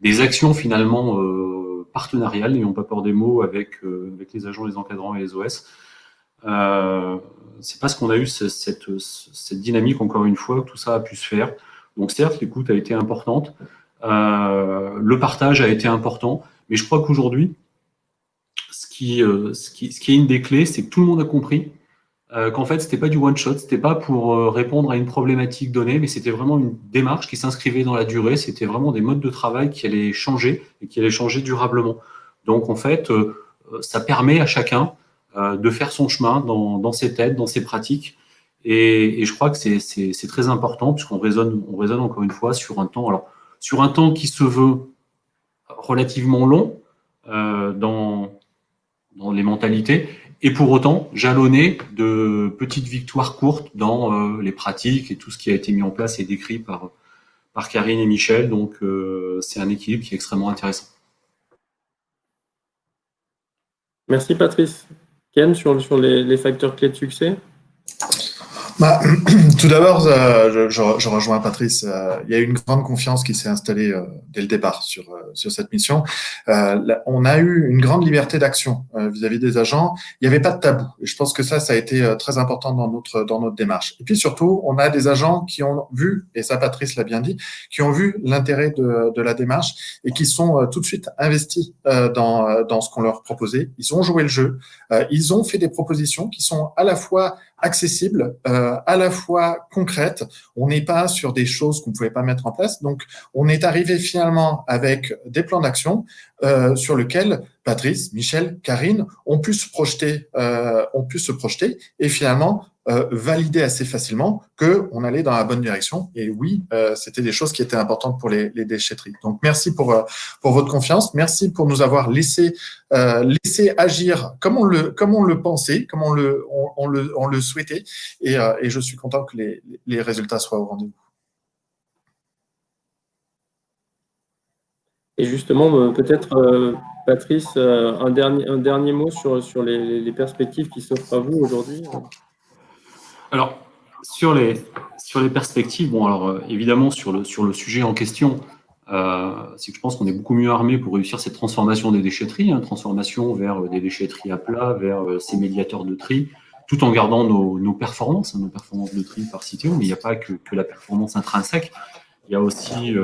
des actions finalement euh, partenariale, n'ayons pas peur des mots, avec, euh, avec les agents, les encadrants et les OS. Euh, c'est parce qu'on a eu cette, cette, dynamique, encore une fois, que tout ça a pu se faire. Donc certes, l'écoute a été importante, euh, le partage a été important, mais je crois qu'aujourd'hui, ce qui, ce, qui, ce qui est une des clés, c'est que tout le monde a compris euh, qu'en fait, c'était pas du one shot, c'était pas pour euh, répondre à une problématique donnée, mais c'était vraiment une démarche qui s'inscrivait dans la durée. C'était vraiment des modes de travail qui allaient changer et qui allaient changer durablement. Donc, en fait, euh, ça permet à chacun de faire son chemin dans, dans, ses têtes, dans ses pratiques. Et, je crois que c'est très important puisqu'on raisonne, on raisonne encore une fois sur un temps, alors sur un temps qui se veut relativement long dans les mentalités, et pour autant jalonné de petites victoires courtes dans euh, les pratiques et tout ce qui a été mis en place et décrit par, par Karine et Michel. Donc, euh, c'est un équilibre qui est extrêmement intéressant. Merci Patrice. Ken, sur, sur les, les facteurs clés de succès? Bah, tout d'abord, euh, je, je, rejoins Patrice. Euh, il y a eu une grande confiance qui s'est installée euh, dès le départ sur, sur cette mission. on a eu une grande liberté d'action vis-à-vis des agents. Il n'y avait pas de tabou. Et je pense que ça, ça a été très important dans notre, dans notre démarche. Et puis surtout, on a des agents qui ont vu, et ça Patrice l'a bien dit, qui ont vu l'intérêt de, de la démarche et qui sont tout de suite investis dans, dans ce qu'on leur proposait. Ils ont joué le jeu. Ils ont fait des propositions qui sont à la fois accessible, euh, à la fois concrète. On n'est pas sur des choses qu'on ne pouvait pas mettre en place. Donc, on est arrivé finalement avec des plans d'action euh, sur lesquels Patrice, Michel, Karine ont pu se projeter, euh, ont pu se projeter et finalement euh, valider assez facilement que on allait dans la bonne direction. Et oui, euh, c'était des choses qui étaient importantes pour les, déchetteries. Donc, merci pour euh, pour votre confiance. Merci pour nous avoir laissé laissé agir comme on le comme on le pensait, comme on le on, le on le souhaitait. Et, je suis content que les les résultats soient au rendez-vous. Et justement, peut-être Patrice, un dernier, un dernier mot sur, sur les perspectives qui s'offrent à vous aujourd'hui alors, sur les, sur les perspectives, bon, alors euh, évidemment, sur le, sur le sujet en question, euh, c'est que je pense qu'on est beaucoup mieux armé pour réussir cette transformation des déchetteries, hein, transformation vers euh, des déchetteries à plat, vers ces médiateurs de tri, tout en gardant nos, nos performances, hein, nos performances de tri par cité, mais il n'y a pas que, que, la performance intrinsèque, il y a aussi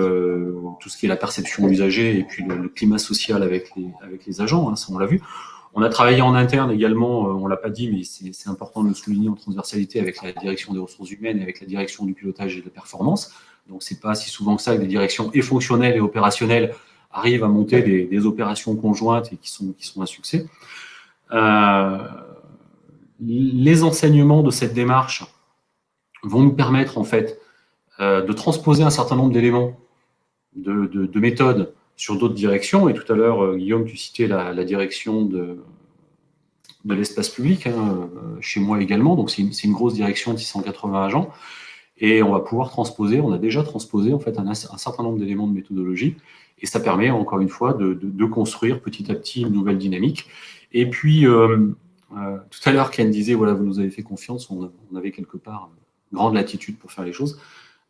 tout ce qui est la perception usagée et puis le, climat social avec les, avec les agents, hein, ça on l'a vu. On a travaillé en interne également, euh, on l'a pas dit, mais c'est important de le souligner en transversalité avec la direction des ressources humaines et avec la direction du pilotage et de la performance. Donc, c'est pas si souvent que ça que des directions et fonctionnelles et opérationnelles arrivent à monter des, opérations conjointes et qui sont, un succès. Euh, les enseignements de cette démarche vont nous permettre en fait euh, de transposer un certain nombre d'éléments de, méthodes sur d'autres directions. Et tout à l'heure, Guillaume, tu citais la, direction de, de l'espace public, hein, chez moi également. Donc, c'est une, grosse direction de 680 agents. Et on va pouvoir transposer, on a déjà transposé en fait un, certain nombre d'éléments de méthodologie. Et ça permet, encore une fois, de, construire petit à petit une nouvelle dynamique. Et puis, tout à l'heure, Ken disait, voilà, vous nous avez fait confiance, on, on avait quelque part grande latitude pour faire les choses.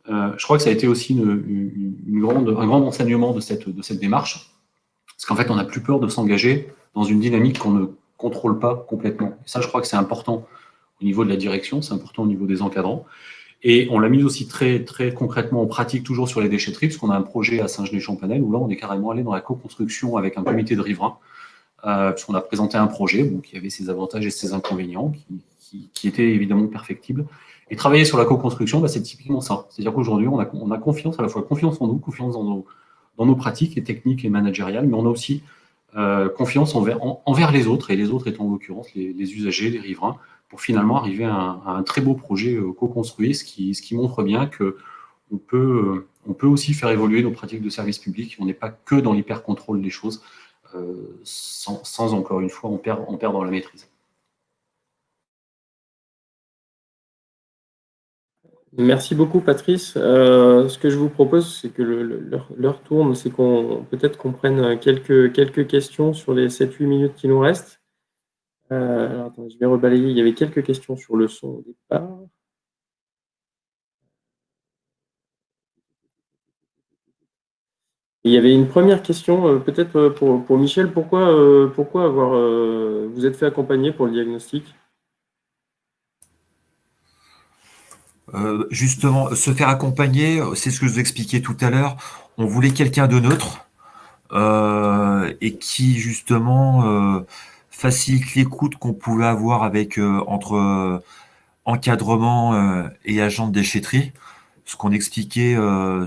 Euh, je crois que ça a été aussi un grand enseignement de cette, démarche, parce qu'en fait, on n'a plus peur de s'engager dans une dynamique qu'on ne contrôle pas complètement. Et ça, je crois que c'est important au niveau de la direction, c'est important au niveau des encadrants. Et on l'a mis aussi très, très concrètement en pratique, toujours sur les déchetteries, parce qu'on a un projet à Saint-Genès-Champanel, où là, on est carrément allé dans la co-construction avec un comité de riverains, euh, puisqu'on a présenté un projet qui avait ses avantages et ses inconvénients, qui, qui étaient évidemment perfectibles. Et travailler sur la co-construction, bah, c'est typiquement ça. C'est-à-dire qu'aujourd'hui, on a, on a confiance, à la fois confiance en nous, confiance dans nos, pratiques et techniques et managériales, mais on a aussi euh, confiance envers, les autres, et les autres étant en l'occurrence les, usagers, les riverains, pour finalement arriver à un, très beau projet euh, co-construit, ce qui, montre bien que on peut, aussi faire évoluer nos pratiques de service public. On n'est pas que dans l'hyper-contrôle des choses, euh, sans, encore une fois, on perd, la maîtrise. Merci beaucoup, Patrice. Euh, ce que je vous propose, c'est que l'heure tourne, c'est qu'on peut-être qu'on prenne quelques, quelques questions sur les 7-8 minutes qui nous restent. Euh, alors, attendez, je vais rebalayer. Il y avait quelques questions sur le son au départ. il y avait une première question, euh, peut-être pour, pour, Michel. Pourquoi, pourquoi avoir, vous êtes fait accompagner pour le diagnostic? Euh, justement, se faire accompagner, c'est ce que je vous expliquais tout à l'heure. On voulait quelqu'un de neutre euh, et qui justement euh, facilite l'écoute qu'on pouvait avoir avec entre encadrement et agent de déchetterie. Ce qu'on expliquait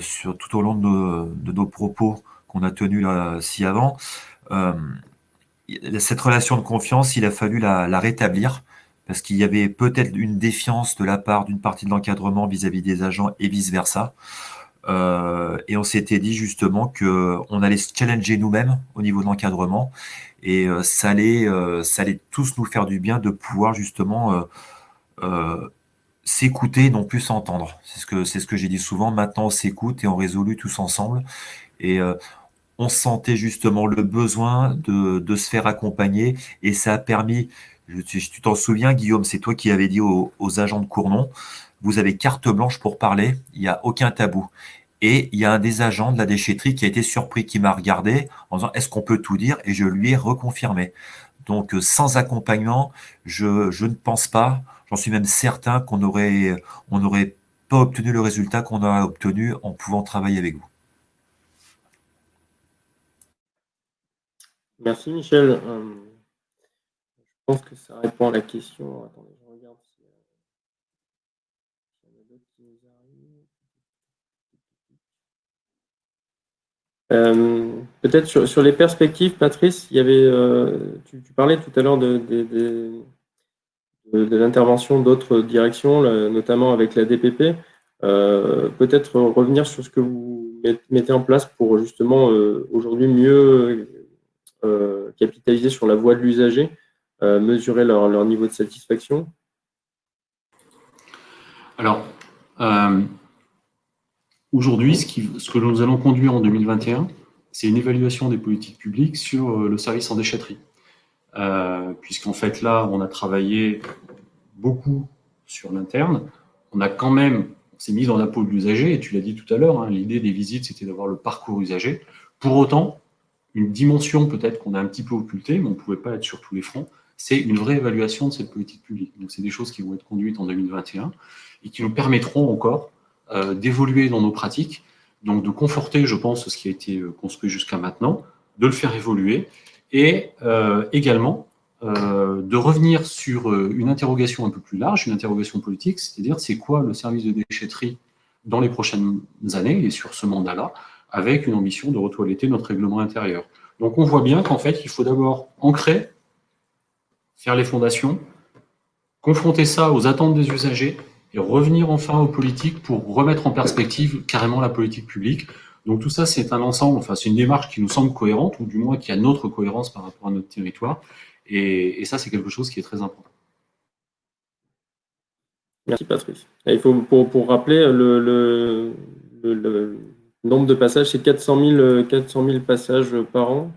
sur tout au long de nos, propos qu'on a tenus là ci avant. cette relation de confiance, il a fallu la rétablir parce qu'il y avait peut-être une défiance de la part d'une partie de l'encadrement vis-à-vis des agents et vice-versa. Euh, et on s'était dit justement qu'on allait se challenger nous-mêmes au niveau de l'encadrement et euh, ça, allait, euh, ça allait tous nous faire du bien de pouvoir justement s'écouter, non plus s'entendre. C'est ce que, ce j'ai dit souvent. Maintenant, on s'écoute et on résolue tous ensemble. Et on sentait justement le besoin de, de, se faire accompagner et ça a permis tu t'en souviens, Guillaume, c'est toi qui avais dit aux, agents de Cournon, vous avez carte blanche pour parler, il n'y a aucun tabou. Et il y a un des agents de la déchetterie qui a été surpris, qui m'a regardé en disant est-ce qu'on peut tout dire? Et je lui ai reconfirmé. Donc euh, sans accompagnement, je, ne pense pas, j'en suis même certain qu'on aurait, on n'aurait pas obtenu le résultat qu'on a obtenu en pouvant travailler avec vous. Merci Michel. Euh, pense que ça répond à la question. Attendez, je regarde si, y en a d'autres qui nous arrivent. Euh, peut-être sur, les perspectives, Patrice, il y avait, euh, tu, parlais tout à l'heure de, l'intervention d'autres directions, notamment avec la DPP. Euh, peut-être revenir sur ce que vous mettez en place pour justement aujourd'hui mieux capitaliser sur la voie de l'usager euh, mesurer leur, niveau de satisfaction Alors, euh, aujourd'hui, ce, que nous allons conduire en 2021, c'est une évaluation des politiques publiques sur euh, le service en déchetterie. Puisqu'en fait, là, on a travaillé beaucoup sur l'interne. On a quand même, on s'est mis dans la peau de l'usager, et tu l'as dit tout à l'heure, hein, l'idée des visites, c'était d'avoir le parcours usager. Pour autant, une dimension peut-être qu'on a un petit peu occultée, mais on ne pouvait pas être sur tous les fronts, c'est une vraie évaluation de cette politique publique. Donc, c'est des choses qui vont être conduites en 2021 et qui nous permettront encore euh, d'évoluer dans nos pratiques, donc de conforter, je pense, ce qui a été euh, construit jusqu'à maintenant, de le faire évoluer et euh, également de revenir sur une interrogation un peu plus large, une interrogation politique, c'est-à-dire c'est quoi le service de déchetterie dans les prochaines années et sur ce mandat-là, avec une ambition de retoiletter notre règlement intérieur. Donc on voit bien qu'en fait, il faut d'abord ancrer faire les fondations, confronter ça aux attentes des usagers et revenir enfin aux politiques pour remettre en perspective carrément la politique publique. Donc tout ça, c'est un ensemble, enfin c'est une démarche qui nous semble cohérente, ou du moins qui a notre cohérence par rapport à notre territoire. Et, ça, c'est quelque chose qui est très important. Merci Patrice. il faut, pour, rappeler, le, nombre de passages, c'est 400 000, passages par an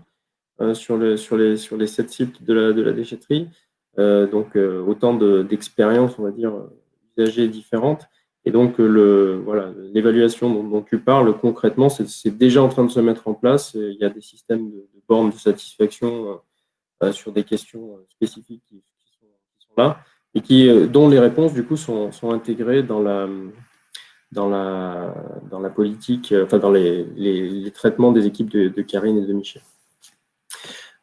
sur, les, sur, les, sur les 7 sites de la, de la déchetterie. Euh, donc euh, autant d'expériences, on va dire, usagées différentes. Et donc, le, voilà, l'évaluation dont, tu parles, concrètement, c'est déjà en train de se mettre en place. Il y a des systèmes de, bornes de satisfaction euh, sur des questions spécifiques qui, sont, là et qui, dont les réponses, du coup, sont, sont intégrées dans la, dans la, dans la politique, enfin, dans les, les, traitements des équipes de, de Karine et de Michel.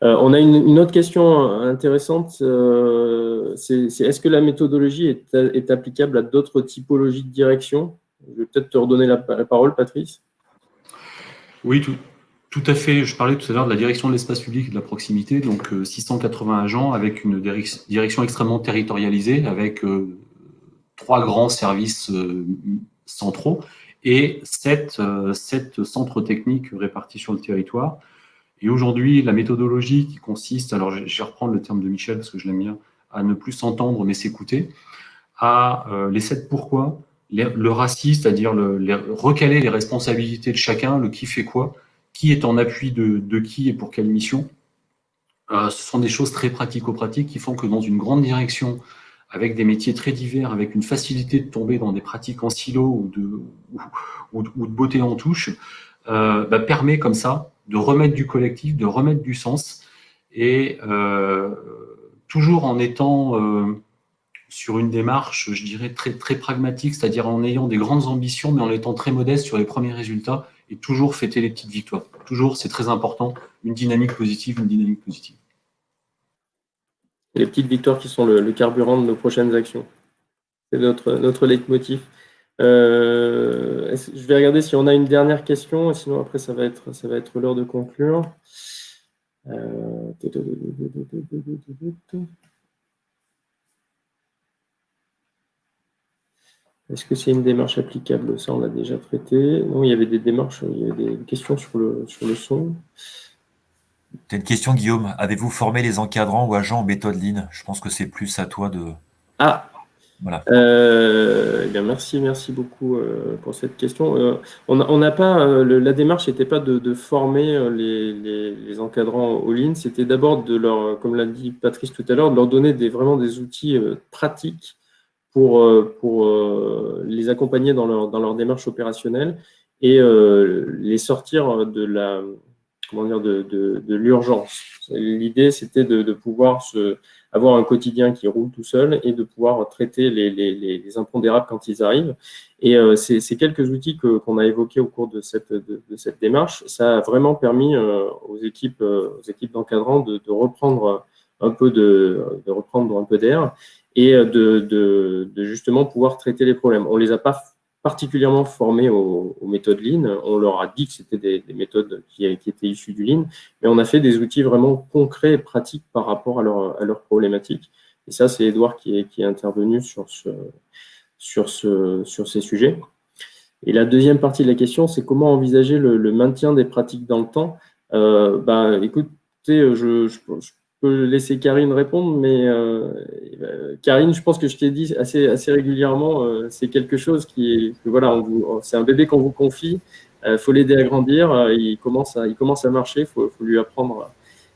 Euh, on a une, autre question intéressante, euh, c'est est-ce que la méthodologie est, applicable à d'autres typologies de direction? Je vais peut-être te redonner la, parole, Patrice. Oui, tout, à fait. Je parlais tout à l'heure de la direction de l'espace public et de la proximité, donc 680 euh, agents avec une direction extrêmement territorialisée, avec trois grands services centraux et sept, sept centres techniques répartis sur le territoire. Et aujourd'hui, la méthodologie qui consiste, alors je vais reprendre le terme de Michel parce que je l'aime bien, à ne plus s'entendre mais s'écouter, à euh, les sept pourquoi, le racisme, c'est-à-dire le, recaler les responsabilités de chacun, le qui fait quoi, qui est en appui de, qui et pour quelle mission. Euh, ce sont des choses très pratico-pratiques qui font que dans une grande direction, avec des métiers très divers, avec une facilité de tomber dans des pratiques en silo ou de, ou, de beauté en touche, euh, bah, permet comme ça de remettre du collectif, de remettre du sens, et euh, toujours en étant euh, sur une démarche, je dirais, très, pragmatique, c'est-à-dire en ayant des grandes ambitions, mais en étant très modeste sur les premiers résultats, et toujours fêter les petites victoires. Toujours, c'est très important, une dynamique positive, une dynamique positive. Les petites victoires qui sont le, carburant de nos prochaines actions. C'est notre, notre leitmotiv. Euh, je vais regarder si on a une dernière question, sinon après ça va être, ça va être l'heure de conclure. Euh, est-ce que c'est une démarche applicable? Ça, on l'a déjà traité. Non, il y avait des démarches, il y avait des questions sur le, sur le son. Tu une question, Guillaume? Avez-vous formé les encadrants ou agents en méthode Lean? Je pense que c'est plus à toi de... Ah, euh, eh merci, merci beaucoup euh, pour cette question. Euh, on n'a pas, la démarche n'était pas de, former les, encadrants au ligne, c'était d'abord de leur, comme l'a dit Patrice tout à l'heure, de leur donner des, vraiment des outils pratiques pour, pour les accompagner dans leur, dans leur démarche opérationnelle et les sortir de la, comment dire, de, de, l'urgence. L'idée, c'était de, pouvoir avoir un quotidien qui roule tout seul et de pouvoir traiter les, les, les impondérables quand ils arrivent. Et euh, ces, quelques outils qu'on a évoqués au cours de cette, de, cette démarche, ça a vraiment permis euh, aux équipes, euh, aux équipes d'encadrants de, reprendre un peu de, reprendre un peu d'air et de, de, justement pouvoir traiter les problèmes. On les a pas particulièrement formés aux, méthodes Lean. On leur a dit que c'était des, méthodes qui, étaient issues du Lean, mais on a fait des outils vraiment concrets et pratiques par rapport à, leur, leurs problématiques. Et ça, c'est Edouard qui est, qui est intervenu sur, ce, sur, ce, sur ces sujets. Et la deuxième partie de la question, c'est comment envisager le, maintien des pratiques dans le temps. Euh, bah, écoutez, je, je, peux laisser Karine répondre, mais euh, euh, Karine, je pense que je t'ai dit assez, assez régulièrement, euh, c'est quelque chose qui est, voilà, c'est un bébé qu'on vous confie, il faut l'aider à grandir, il, commence à, il commence à marcher, il faut, lui apprendre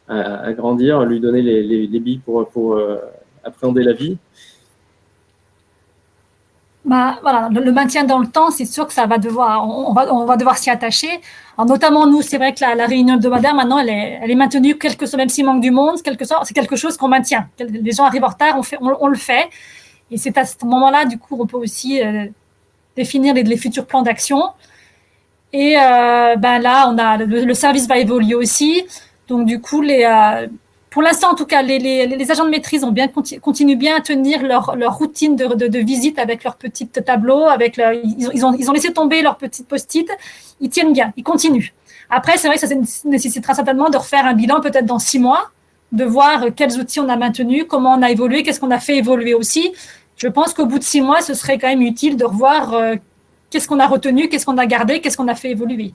à, grandir, lui donner les, les, billes pour, pour appréhender la vie. Bah, le, maintien dans le temps, c'est sûr que ça va devoir, on, va, on va devoir s'y attacher. Notamment nous, c'est vrai que la, réunion hebdomadaire maintenant, elle est, elle est maintenue, quelque soit, même s'il manque du monde, quelque c'est quelque chose qu'on maintient. Les gens arrivent en retard, on, fait, on, le fait. Et c'est à ce moment-là, du coup, on peut aussi euh, définir les, les, futurs plans d'action. Et euh, ben là, on a le, service va évoluer aussi. Donc du coup, les, euh, pour l'instant, en tout cas, les, agents de maîtrise continuent bien à tenir leur, routine de, visite avec leurs petits tableaux, avec ils, ont, ils ont laissé tomber leurs petites post-it, ils tiennent bien, ils continuent. Après, c'est vrai que ça nécessitera certainement de refaire un bilan peut-être dans six mois, de voir quels outils on a maintenus, comment on a évolué, qu'est-ce qu'on a fait évoluer aussi. Je pense qu'au bout de six mois, ce serait quand même utile de revoir euh, qu'est-ce qu'on a retenu, qu'est-ce qu'on a gardé, qu'est-ce qu'on a fait évoluer.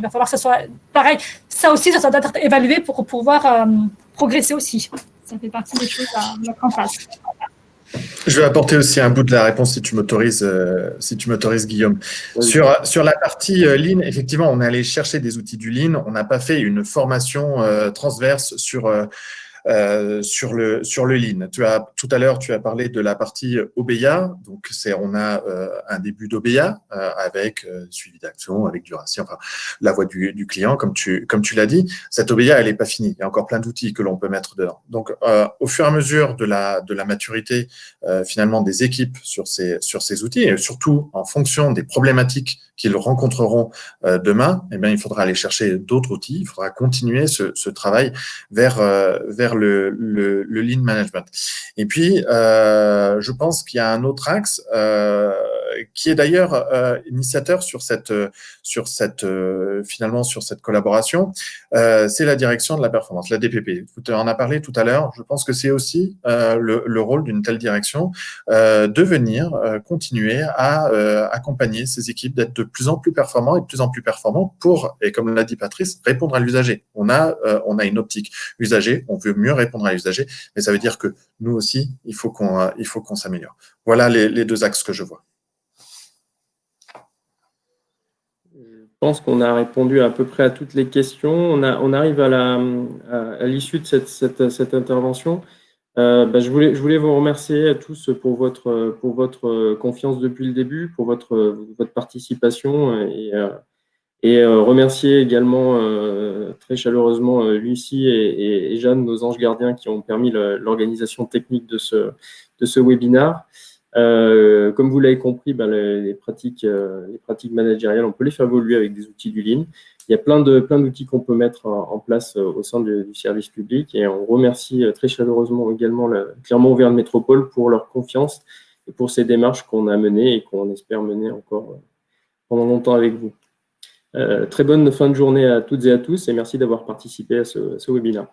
Il va falloir que ça soit pareil. Ça aussi, ça doit être évalué pour pouvoir progresser aussi. Ça fait partie des choses à mettre en place. Je vais apporter aussi un bout de la réponse si tu m'autorises, si tu m'autorises Guillaume. Sur, sur la partie Lean, effectivement, on est allé chercher des outils du Lean. On n'a pas fait une formation transverse sur euh, sur le sur le lean. Tu as tout à l'heure tu as parlé de la partie OBEA, donc c'est on a euh, un début d'OBEA euh, avec suivi d'action, avec duration, enfin la voix du, du client comme tu comme tu l'as dit. Cette OBEA elle est pas finie, il y a encore plein d'outils que l'on peut mettre dedans. Donc au fur et à mesure de la de la maturité finalement des équipes sur ces sur ces outils et surtout en fonction des problématiques qu'ils rencontreront demain, eh bien il faudra aller chercher d'autres outils, il faudra continuer ce, ce travail vers vers le, le, le lean management. Et puis, euh, je pense qu'il y a un autre axe euh, qui est d'ailleurs euh, initiateur sur cette, sur cette finalement sur cette collaboration, c'est la direction de la performance, la DPP. Tu en as parlé tout à l'heure. Je pense que c'est aussi le, le, rôle d'une telle direction de venir continuer à accompagner ces équipes, d'être de plus en plus performants et de plus en plus performants pour, et comme l'a dit Patrice, répondre à l'usager. On a, on a une optique usager, on veut mieux répondre à l'usager, mais ça veut dire que nous aussi, il faut qu'on faut qu'on s'améliore. Voilà les, les deux axes que je vois. Je pense qu'on a répondu à peu près à toutes les questions. On, a, on arrive à l'issue de cette, cette, cette intervention. Euh, bah, je, voulais, je voulais vous remercier à tous pour votre, pour votre confiance depuis le début, pour votre, votre participation et, euh, et euh, remercier également euh, très chaleureusement euh, Lucie et, et, Jeanne, nos anges gardiens, qui ont permis l'organisation technique de ce, de ce webinaire. Euh, comme vous l'avez compris, ben, les, pratiques, euh, les pratiques managériales, on peut les faire évoluer avec des outils du Lean. Il y a plein de plein d'outils qu'on peut mettre en, place au sein du, service public et on remercie très chaleureusement également le Clermont Auvergne Métropole pour leur confiance et pour ces démarches qu'on a menées et qu'on espère mener encore pendant longtemps avec vous. Très bonne fin de journée à toutes et à tous et merci d'avoir participé à ce, ce webinaire.